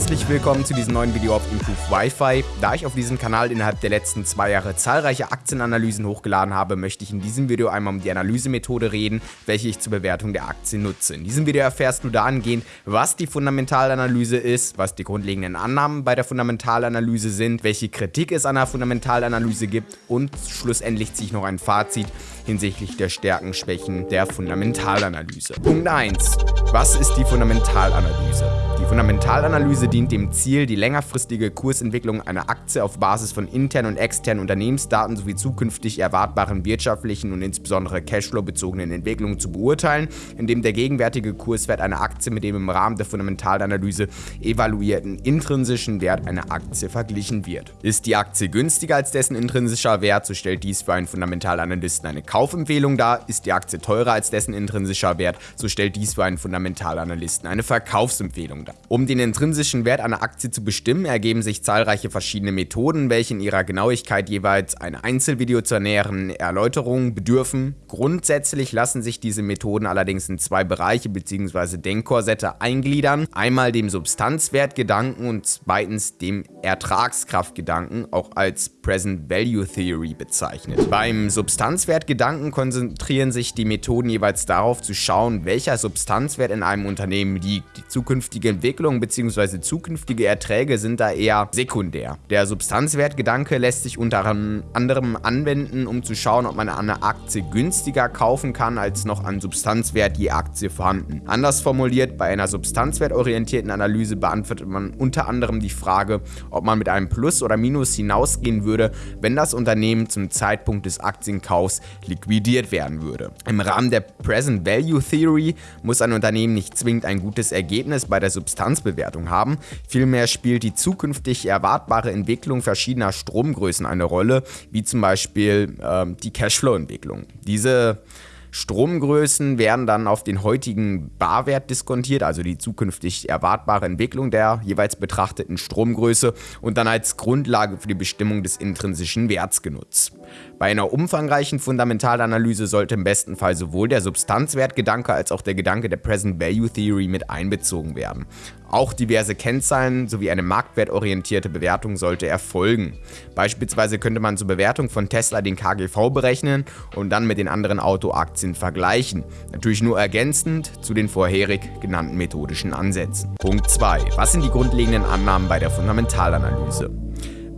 Herzlich willkommen zu diesem neuen Video auf Improve Wi-Fi. Da ich auf diesem Kanal innerhalb der letzten zwei Jahre zahlreiche Aktienanalysen hochgeladen habe, möchte ich in diesem Video einmal um die Analysemethode reden, welche ich zur Bewertung der Aktien nutze. In diesem Video erfährst du dahingehend, was die Fundamentalanalyse ist, was die grundlegenden Annahmen bei der Fundamentalanalyse sind, welche Kritik es an der Fundamentalanalyse gibt und schlussendlich ziehe ich noch ein Fazit hinsichtlich der Stärken, Schwächen der Fundamentalanalyse. Punkt 1. Was ist die Fundamentalanalyse? Fundamentalanalyse dient dem Ziel, die längerfristige Kursentwicklung einer Aktie auf Basis von internen und externen Unternehmensdaten sowie zukünftig erwartbaren wirtschaftlichen und insbesondere Cashflow-bezogenen Entwicklungen zu beurteilen, indem der gegenwärtige Kurswert einer Aktie mit dem im Rahmen der Fundamentalanalyse evaluierten intrinsischen Wert einer Aktie verglichen wird. Ist die Aktie günstiger als dessen intrinsischer Wert, so stellt dies für einen Fundamentalanalysten eine Kaufempfehlung dar. Ist die Aktie teurer als dessen intrinsischer Wert, so stellt dies für einen Fundamentalanalysten eine Verkaufsempfehlung dar. Um den intrinsischen Wert einer Aktie zu bestimmen, ergeben sich zahlreiche verschiedene Methoden, welche in ihrer Genauigkeit jeweils ein Einzelvideo zur näheren Erläuterung bedürfen. Grundsätzlich lassen sich diese Methoden allerdings in zwei Bereiche bzw. Denkkorsette eingliedern. Einmal dem Substanzwertgedanken und zweitens dem Ertragskraftgedanken, auch als Present Value Theory bezeichnet. Beim Substanzwertgedanken konzentrieren sich die Methoden jeweils darauf zu schauen, welcher Substanzwert in einem Unternehmen liegt. Die zukünftige Entwicklung bzw. zukünftige Erträge sind da eher sekundär. Der Substanzwertgedanke lässt sich unter anderem anwenden, um zu schauen, ob man eine Aktie günstiger kaufen kann, als noch an Substanzwert je Aktie vorhanden. Anders formuliert, bei einer substanzwertorientierten Analyse beantwortet man unter anderem die Frage, ob man mit einem Plus oder Minus hinausgehen würde, wenn das Unternehmen zum Zeitpunkt des Aktienkaufs liquidiert werden würde. Im Rahmen der Present Value Theory muss ein Unternehmen nicht zwingend ein gutes Ergebnis bei der Substanzbewertung haben, vielmehr spielt die zukünftig erwartbare Entwicklung verschiedener Stromgrößen eine Rolle, wie zum Beispiel äh, die Cashflow-Entwicklung. Diese Stromgrößen werden dann auf den heutigen Barwert diskontiert, also die zukünftig erwartbare Entwicklung der jeweils betrachteten Stromgröße und dann als Grundlage für die Bestimmung des intrinsischen Werts genutzt. Bei einer umfangreichen Fundamentalanalyse sollte im besten Fall sowohl der Substanzwertgedanke als auch der Gedanke der Present Value Theory mit einbezogen werden. Auch diverse Kennzahlen sowie eine marktwertorientierte Bewertung sollte erfolgen. Beispielsweise könnte man zur Bewertung von Tesla den KGV berechnen und dann mit den anderen Autoaktien vergleichen. Natürlich nur ergänzend zu den vorherig genannten methodischen Ansätzen. Punkt 2. Was sind die grundlegenden Annahmen bei der Fundamentalanalyse?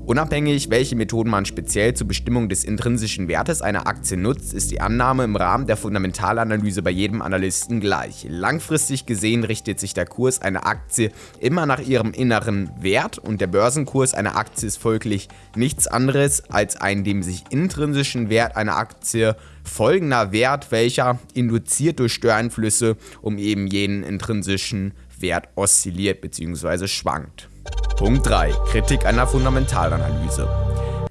Unabhängig, welche Methoden man speziell zur Bestimmung des intrinsischen Wertes einer Aktie nutzt, ist die Annahme im Rahmen der Fundamentalanalyse bei jedem Analysten gleich. Langfristig gesehen richtet sich der Kurs einer Aktie immer nach ihrem inneren Wert und der Börsenkurs einer Aktie ist folglich nichts anderes als ein dem sich intrinsischen Wert einer Aktie folgender Wert, welcher induziert durch Störeinflüsse um eben jenen intrinsischen Wert oszilliert bzw. schwankt. Punkt 3. Kritik einer Fundamentalanalyse.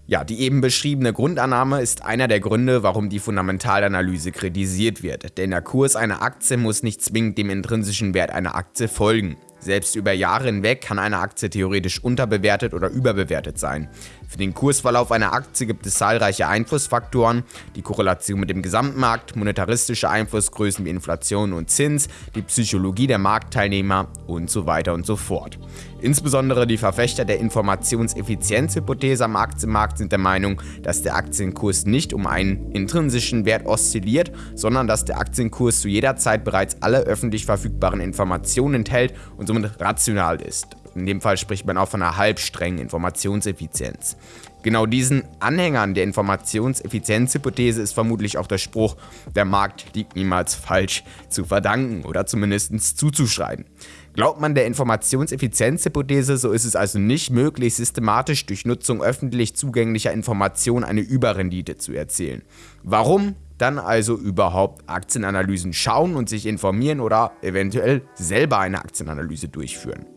Ja, die eben beschriebene Grundannahme ist einer der Gründe, warum die Fundamentalanalyse kritisiert wird, denn der Kurs einer Aktie muss nicht zwingend dem intrinsischen Wert einer Aktie folgen. Selbst über Jahre hinweg kann eine Aktie theoretisch unterbewertet oder überbewertet sein. Für den Kursverlauf einer Aktie gibt es zahlreiche Einflussfaktoren, die Korrelation mit dem Gesamtmarkt, monetaristische Einflussgrößen wie Inflation und Zins, die Psychologie der Marktteilnehmer und so weiter und so fort. Insbesondere die Verfechter der Informationseffizienzhypothese am Aktienmarkt sind der Meinung, dass der Aktienkurs nicht um einen intrinsischen Wert oszilliert, sondern dass der Aktienkurs zu jeder Zeit bereits alle öffentlich verfügbaren Informationen enthält und somit rational ist. In dem Fall spricht man auch von einer halbstrengen Informationseffizienz. Genau diesen Anhängern der Informationseffizienzhypothese ist vermutlich auch der Spruch, der Markt liegt niemals falsch, zu verdanken oder zumindest zuzuschreiben. Glaubt man der Informationseffizienzhypothese, so ist es also nicht möglich, systematisch durch Nutzung öffentlich zugänglicher Informationen eine Überrendite zu erzielen. Warum? Dann also überhaupt Aktienanalysen schauen und sich informieren oder eventuell selber eine Aktienanalyse durchführen.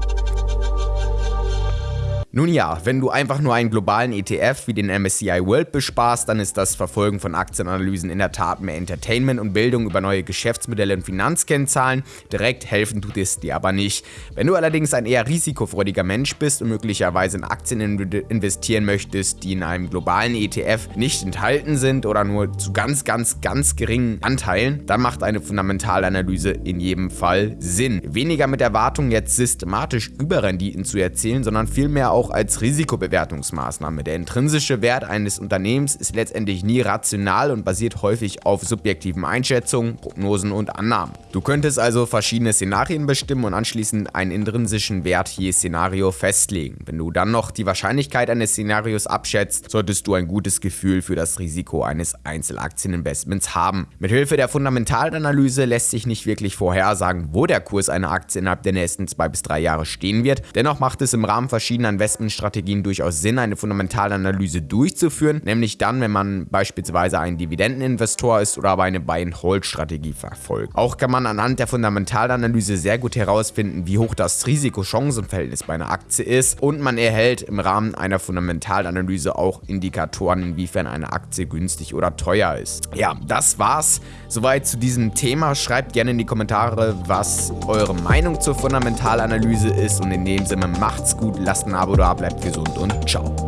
Nun ja, wenn du einfach nur einen globalen ETF wie den MSCI World besparst, dann ist das Verfolgen von Aktienanalysen in der Tat mehr Entertainment und Bildung über neue Geschäftsmodelle und Finanzkennzahlen. Direkt helfen tut es dir aber nicht. Wenn du allerdings ein eher risikofreudiger Mensch bist und möglicherweise in Aktien investieren möchtest, die in einem globalen ETF nicht enthalten sind oder nur zu ganz, ganz, ganz geringen Anteilen, dann macht eine Fundamentalanalyse in jedem Fall Sinn. Weniger mit Erwartung jetzt systematisch Überrenditen zu erzielen, sondern vielmehr auch auch als Risikobewertungsmaßnahme. Der intrinsische Wert eines Unternehmens ist letztendlich nie rational und basiert häufig auf subjektiven Einschätzungen, Prognosen und Annahmen. Du könntest also verschiedene Szenarien bestimmen und anschließend einen intrinsischen Wert je Szenario festlegen. Wenn du dann noch die Wahrscheinlichkeit eines Szenarios abschätzt, solltest du ein gutes Gefühl für das Risiko eines Einzelaktieninvestments haben. Mithilfe der Fundamentalanalyse lässt sich nicht wirklich vorhersagen, wo der Kurs einer Aktie innerhalb der nächsten zwei bis drei Jahre stehen wird. Dennoch macht es im Rahmen verschiedener Investments Investmentstrategien durchaus Sinn, eine Fundamentalanalyse durchzuführen, nämlich dann, wenn man beispielsweise ein Dividendeninvestor ist oder aber eine Buy-and-Hold-Strategie verfolgt. Auch kann man anhand der Fundamentalanalyse sehr gut herausfinden, wie hoch das Risiko-Chancen-Verhältnis bei einer Aktie ist und man erhält im Rahmen einer Fundamentalanalyse auch Indikatoren, inwiefern eine Aktie günstig oder teuer ist. Ja, das war's soweit zu diesem Thema. Schreibt gerne in die Kommentare, was eure Meinung zur Fundamentalanalyse ist und in dem Sinne macht's gut, lasst ein Abo da, bleibt gesund und ciao.